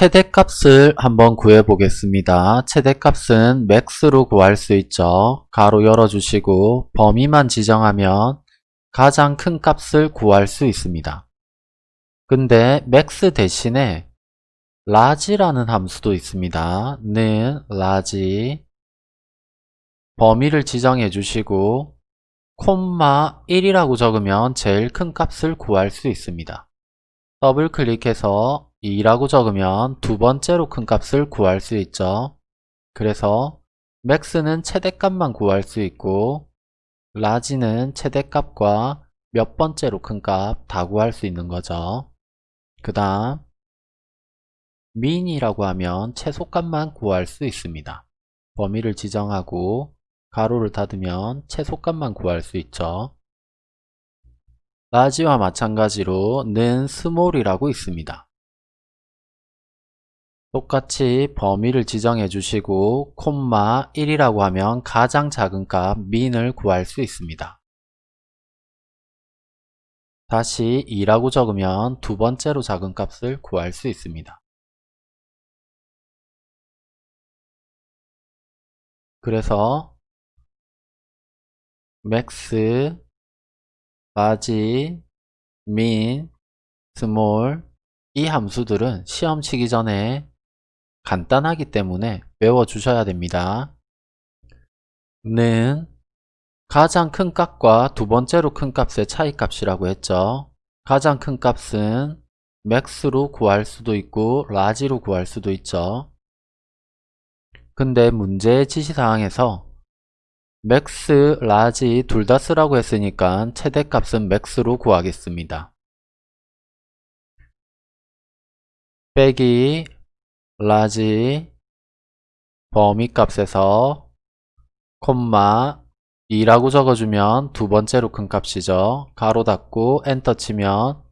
최대값을 한번 구해 보겠습니다. 최대값은 MAX로 구할 수 있죠. 가로 열어주시고 범위만 지정하면 가장 큰 값을 구할 수 있습니다. 근데 MAX 대신에 LARGE라는 함수도 있습니다. 는 LARGE 범위를 지정해 주시고 콤마 1이라고 적으면 제일 큰 값을 구할 수 있습니다. 더블 클릭해서 2라고 적으면 두 번째로 큰 값을 구할 수 있죠. 그래서 맥스는 최대값만 구할 수 있고 라지는 최대값과 몇 번째로 큰 값 다 구할 수 있는 거죠. 그 다음 민이라고 하면 최소값만 구할 수 있습니다. 범위를 지정하고 가로를 닫으면 최소값만 구할 수 있죠. 라지와 마찬가지로 는 SMALL이라고 있습니다. 똑같이 범위를 지정해 주시고 콤마 1이라고 하면 가장 작은 값 MIN을 구할 수 있습니다. 다시 2라고 적으면 두 번째로 작은 값을 구할 수 있습니다. 그래서 MAX, LARGE, MIN, SMALL 이 함수들은 시험 치기 전에 간단하기 때문에 외워주셔야 됩니다. 는 가장 큰 값과 두 번째로 큰 값의 차이 값이라고 했죠. 가장 큰 값은 MAX로 구할 수도 있고 LARGE로 구할 수도 있죠. 근데 문제의 지시사항에서 MAX, LARGE 둘 다 쓰라고 했으니까 최대값은 MAX로 구하겠습니다. 빼기 LARGE 범위 값에서 콤마 2라고 적어주면 두 번째로 큰 값이죠. 가로 닫고 엔터 치면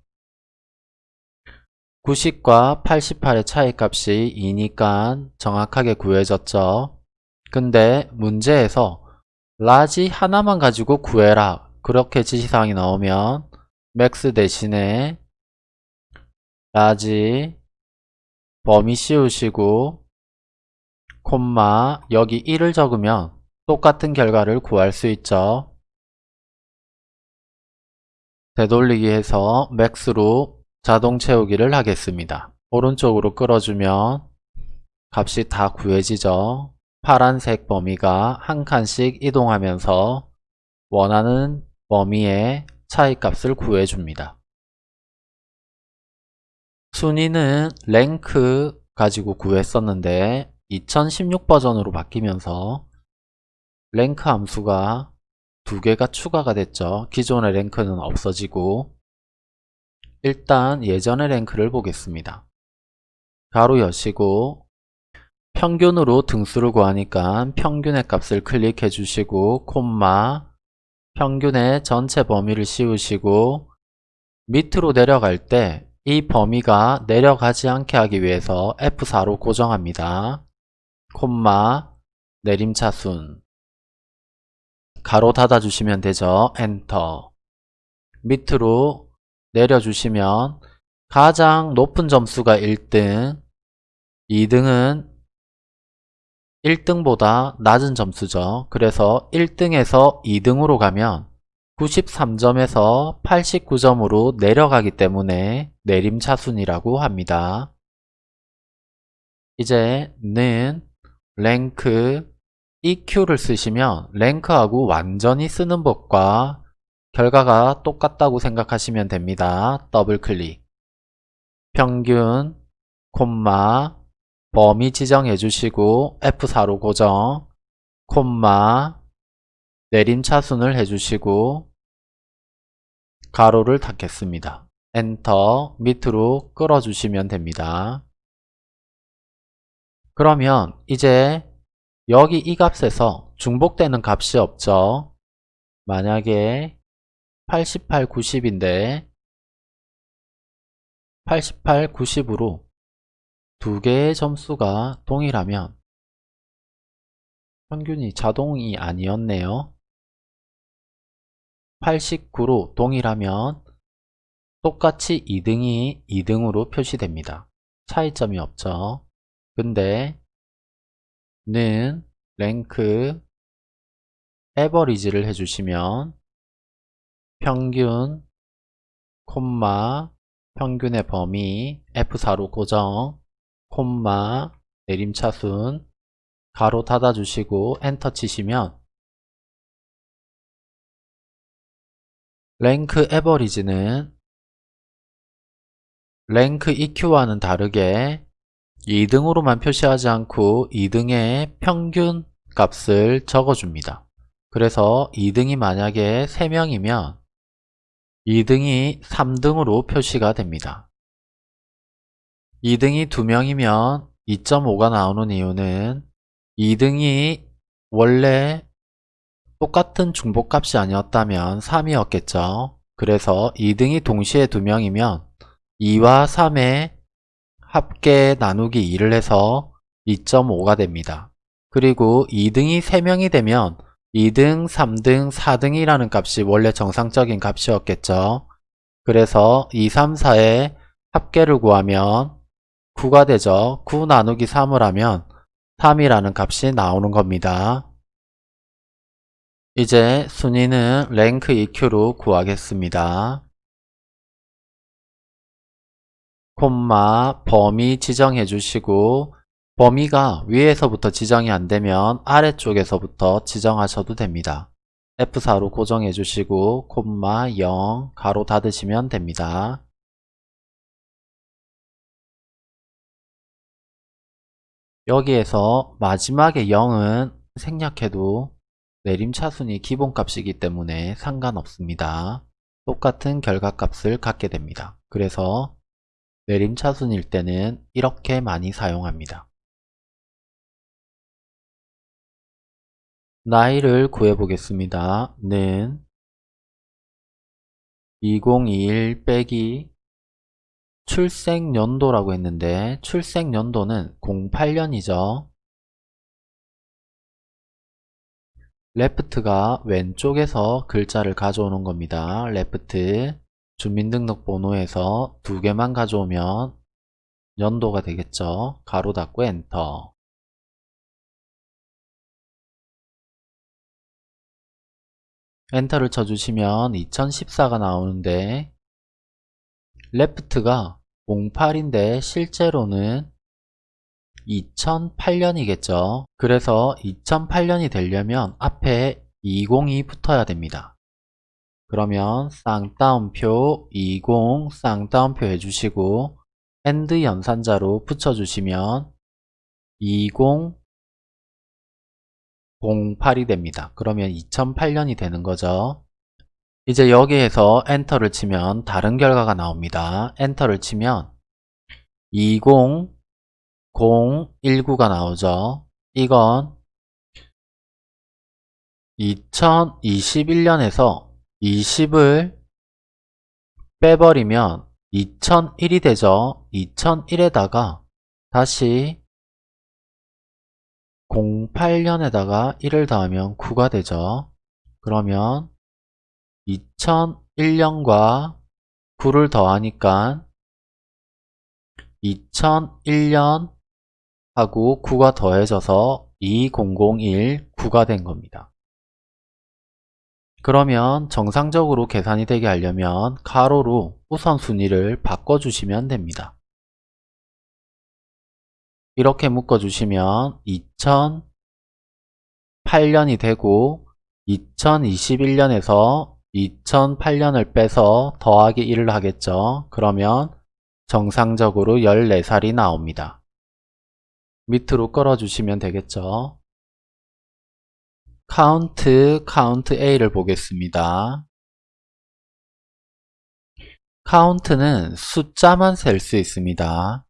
90과 88의 차이 값이 2니까 정확하게 구해졌죠. 근데 문제에서 LARGE 하나만 가지고 구해라 그렇게 지시사항이 나오면 MAX 대신에 LARGE 범위 씌우시고 콤마 여기 1을 적으면 똑같은 결과를 구할 수 있죠. 되돌리기 해서 맥스로 자동 채우기를 하겠습니다. 오른쪽으로 끌어주면 값이 다 구해지죠. 파란색 범위가 한 칸씩 이동하면서 원하는 범위의 차이값을 구해줍니다. 순위는 랭크 가지고 구했었는데 2016 버전으로 바뀌면서 랭크 함수가 두 개가 추가가 됐죠. 기존의 랭크는 없어지고 일단 예전의 랭크를 보겠습니다. 가로 여시고 평균으로 등수를 구하니까 평균의 값을 클릭해 주시고 콤마 평균의 전체 범위를 씌우시고 밑으로 내려갈 때 이 범위가 내려가지 않게 하기 위해서 F4로 고정합니다. 콤마 내림차순 가로 닫아주시면 되죠. 엔터 밑으로 내려주시면 가장 높은 점수가 1등 2등은 1등보다 낮은 점수죠. 그래서 1등에서 2등으로 가면 93점에서 89점으로 내려가기 때문에 내림차순이라고 합니다. 이제 는 랭크 EQ를 쓰시면 랭크하고 완전히 쓰는 법과 결과가 똑같다고 생각하시면 됩니다. 더블 클릭 평균 콤마 범위 지정해 주시고 F4로 고정 콤마 내림차순을 해주시고 가로를 닫겠습니다. 엔터 밑으로 끌어주시면 됩니다. 그러면 이제 여기 이 값에서 중복되는 값이 없죠. 만약에 88, 90인데 88, 90으로 두 개의 점수가 동일하면 평균이 자동이 아니었네요. 89로 동일하면 똑같이 2등이 2등으로 표시됩니다. 차이점이 없죠. 근데 는 랭크 에버리지를 해주시면 평균 콤마 평균의 범위 F4로 고정 콤마 내림차순 가로 닫아주시고 엔터 치시면 랭크 에버리지는 랭크 EQ와는 다르게 2등으로만 표시하지 않고 2등의 평균 값을 적어줍니다. 그래서 2등이 만약에 3명이면 2등이 3등으로 표시가 됩니다. 2등이 2명이면 2.5가 나오는 이유는 2등이 원래 똑같은 중복값이 아니었다면 3이었겠죠. 그래서 2등이 동시에 2명이면 2와 3의 합계 나누기 2를 해서 2.5가 됩니다. 그리고 2등이 3명이 되면 2등, 3등, 4등이라는 값이 원래 정상적인 값이었겠죠. 그래서 2, 3, 4의 합계를 구하면 9가 되죠. 9 나누기 3을 하면 3이라는 값이 나오는 겁니다. 이제 순위는 랭크 EQ로 구하겠습니다. 콤마 범위 지정해 주시고 범위가 위에서부터 지정이 안되면 아래쪽에서부터 지정하셔도 됩니다. F4로 고정해 주시고 콤마 0 가로 닫으시면 됩니다. 여기에서 마지막에 0은 생략해도 내림차순이 기본값이기 때문에 상관없습니다. 똑같은 결과값을 갖게 됩니다. 그래서 내림차순일 때는 이렇게 많이 사용합니다. 나이를 구해보겠습니다. 는 2021 빼기 출생연도라고 했는데 출생연도는 08년이죠. LEFT가 왼쪽에서 글자를 가져오는 겁니다. LEFT 주민등록번호에서 두 개만 가져오면 연도가 되겠죠. 가로 닫고 엔터 엔터를 쳐주시면 2014가 나오는데 LEFT가 08인데 실제로는 2008년이겠죠. 그래서 2008년이 되려면 앞에 20이 붙어야 됩니다. 그러면 쌍따옴표 20 쌍따옴표 해주시고 and 연산자로 붙여주시면 2008이 됩니다. 그러면 2008년이 되는 거죠. 이제 여기에서 엔터를 치면 다른 결과가 나옵니다. 엔터를 치면 20019가 나오죠. 이건 2021년에서 20을 빼버리면 2001이 되죠. 2001에다가 다시 08년에다가 1을 더하면 9가 되죠. 그러면 2001년과 9를 더하니까 2001년 하고 9가 더해져서 2001 9가 된 겁니다. 그러면 정상적으로 계산이 되게 하려면 가로로 우선순위를 바꿔주시면 됩니다. 이렇게 묶어주시면 2008년이 되고 2021년에서 2008년을 빼서 더하기 1을 하겠죠. 그러면 정상적으로 14살이 나옵니다. 밑으로 끌어주시면 되겠죠. COUNT, COUNTA를 보겠습니다. count는 숫자만 셀 수 있습니다.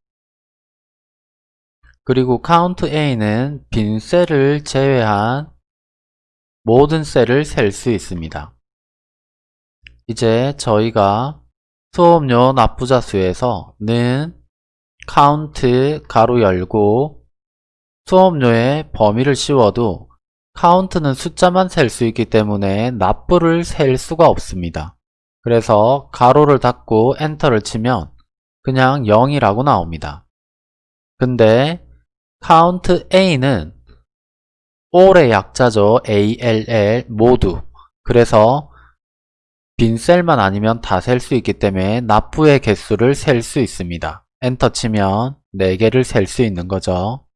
그리고 count A는 빈 셀을 제외한 모든 셀을 셀 수 있습니다. 이제 저희가 수업료 납부자 수에서 는 카운트 가로 열고 수업료의 범위를 씌워도 count는 숫자만 셀 수 있기 때문에 납부를 셀 수가 없습니다. 그래서 괄호를 닫고 엔터를 치면 그냥 0이라고 나옵니다. 근데 count A는 all의 약자죠. ALL 모두. 그래서 빈 셀만 아니면 다 셀 수 있기 때문에 납부의 개수를 셀 수 있습니다. 엔터 치면 4개를 셀 수 있는 거죠.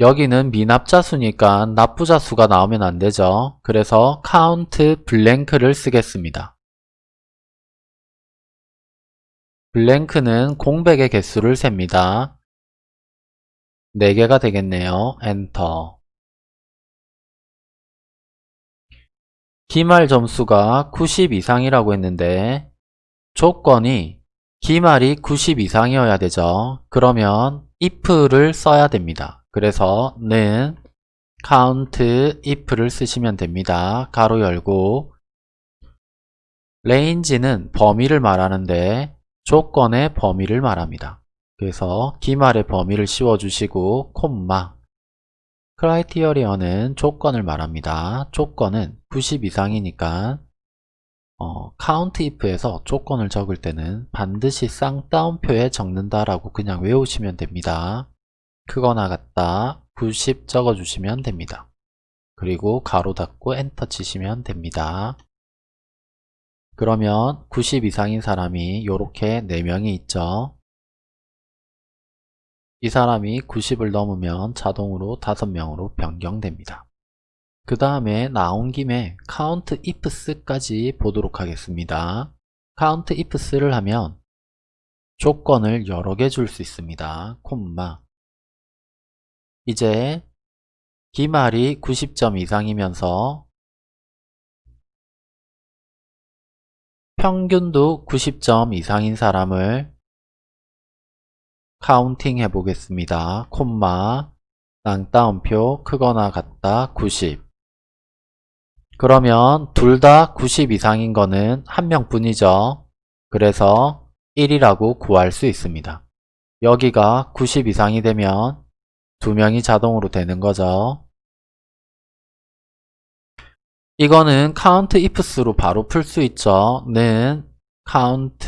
여기는 미납자 수니까 납부자 수가 나오면 안 되죠. 그래서 count blank를 쓰겠습니다. 블랭크는 공백의 개수를 셉니다. 4개가 되겠네요. 엔터. 기말 점수가 90 이상이라고 했는데 조건이 기말이 90 이상이어야 되죠. 그러면 if를 써야 됩니다. 그래서 는 count if를 쓰시면 됩니다. 가로 열고 range는 범위를 말하는데 조건의 범위를 말합니다. 그래서 기말의 범위를 씌워주시고 콤마 크라이티어리어는 조건을 말합니다. 조건은 90 이상이니까 어, count if에서 조건을 적을 때는 반드시 쌍따옴표에 적는다라고 그냥 외우시면 됩니다. 크거나 같다 90 적어주시면 됩니다. 그리고 가로 닫고 엔터 치시면 됩니다. 그러면 90 이상인 사람이 이렇게 4명이 있죠. 이 사람이 90을 넘으면 자동으로 5명으로 변경됩니다. 그 다음에 나온 김에 count ifs까지 보도록 하겠습니다. count ifs를 하면 조건을 여러 개 줄 수 있습니다. 콤마 이제 기말이 90점 이상이면서 평균도 90점 이상인 사람을 counting 해보겠습니다. 콤마 쌍따옴표 크거나 같다 90 그러면 둘 다 90 이상인 거는 한 명뿐이죠. 그래서 1이라고 구할 수 있습니다. 여기가 90 이상이 되면 두 명이 자동으로 되는 거죠. 이거는 count ifs로 바로 풀 수 있죠. 는 count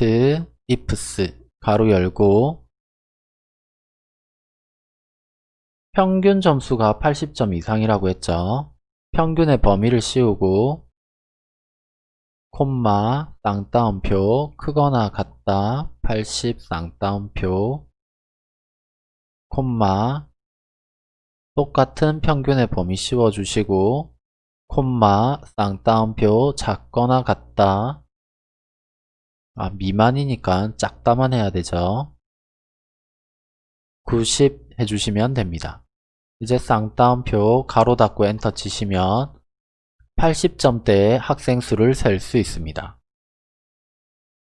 ifs 가로 열고 평균 점수가 80점 이상이라고 했죠. 평균의 범위를 씌우고 콤마 쌍따옴표 크거나 같다 80 쌍따옴표 콤마 똑같은 평균의 범위 씌워주시고 콤마 쌍따옴표 작거나 같다. 아 미만이니까 작다만 해야 되죠. 90 해주시면 됩니다. 이제 쌍따옴표 가로 닫고 엔터 치시면 80점대의 학생 수를 셀 수 있습니다.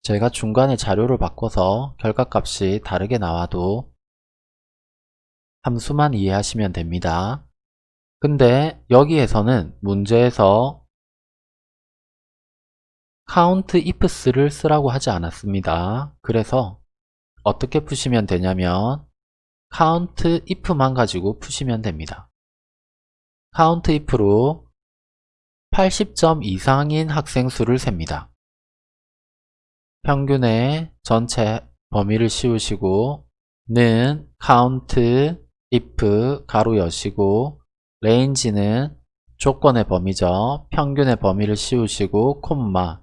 제가 중간에 자료를 바꿔서 결과값이 다르게 나와도 함수만 이해하시면 됩니다. 근데 여기에서는 문제에서 count ifs를 쓰라고 하지 않았습니다. 그래서 어떻게 푸시면 되냐면 count if만 가지고 푸시면 됩니다. count if로 80점 이상인 학생 수를 셉니다. 평균의 전체 범위를 씌우시고 는 count if 가로 여시고 range는 조건의 범위죠. 평균의 범위를 씌우시고 콤마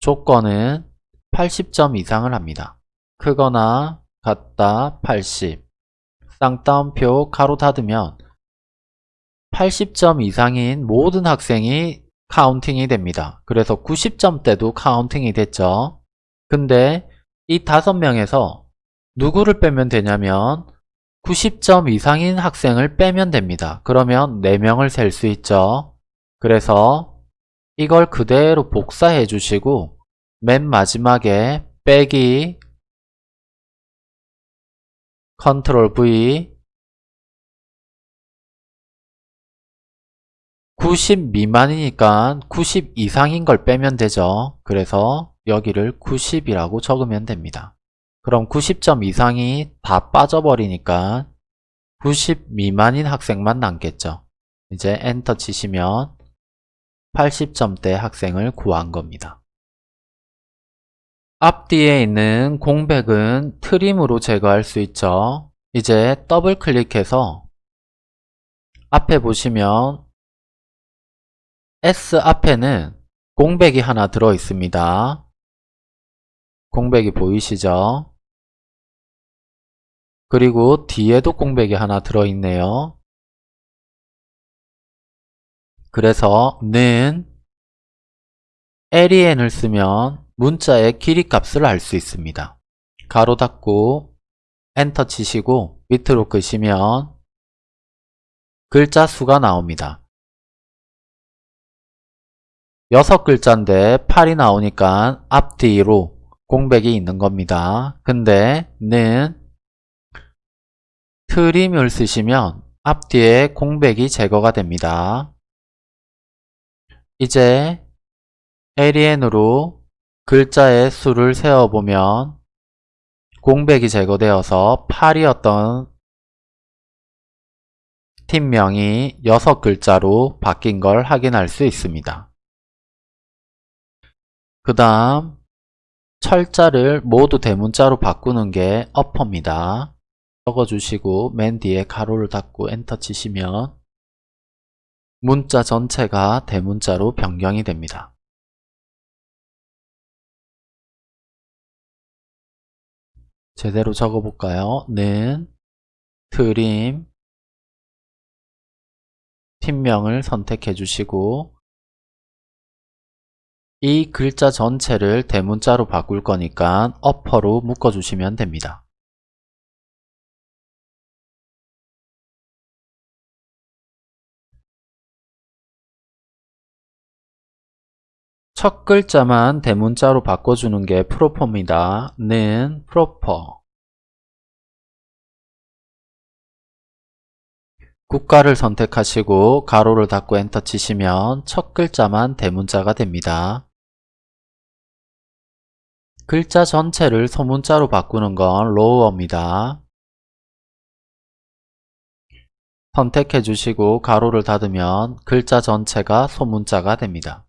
조건은 80점 이상을 합니다. 크거나 같다 80 쌍따옴표 가로 닫으면 80점 이상인 모든 학생이 counting이 됩니다. 그래서 90점대도 counting이 됐죠. 근데 이 다섯 명에서 누구를 빼면 되냐면 90점 이상인 학생을 빼면 됩니다. 그러면 4명을 셀 수 있죠. 그래서 이걸 그대로 복사해 주시고 맨 마지막에 빼기 control V 90 미만이니까 90 이상인 걸 빼면 되죠. 그래서 여기를 90이라고 적으면 됩니다. 그럼 90점 이상이 다 빠져버리니까 90 미만인 학생만 남겠죠. 이제 엔터 치시면 80점대 학생을 구한 겁니다. 앞뒤에 있는 공백은 트림으로 제거할 수 있죠. 이제 더블 클릭해서 앞에 보시면 S 앞에는 공백이 하나 들어 있습니다. 공백이 보이시죠? 그리고 뒤에도 공백이 하나 들어 있네요. 그래서 는 len을 쓰면 문자의 길이 값을 알 수 있습니다. 가로 닫고 엔터 치시고 밑으로 끄시면 글자 수가 나옵니다. 6글자인데 8이 나오니까 앞뒤로 공백이 있는 겁니다. 근데 는 트림을 쓰시면 앞뒤에 공백이 제거가 됩니다. 이제 alien으로 글자의 수를 세어보면 공백이 제거되어서 8이었던 팀명이 6글자로 바뀐 걸 확인할 수 있습니다. 그 다음 철자를 모두 대문자로 바꾸는 게 어퍼입니다. 적어주시고 맨 뒤에 가로를 닫고 엔터 치시면 문자 전체가 대문자로 변경이 됩니다. 제대로 적어볼까요? 는 트림 팀명을 선택해 주시고 이 글자 전체를 대문자로 바꿀 거니까 어퍼로 묶어 주시면 됩니다. 첫 글자만 대문자로 바꿔주는 게 proper입니다. 는 proper 국가를 선택하시고 괄호를 닫고 엔터 치시면 첫 글자만 대문자가 됩니다. 글자 전체를 소문자로 바꾸는 건 lower입니다. 선택해 주시고 괄호를 닫으면 글자 전체가 소문자가 됩니다.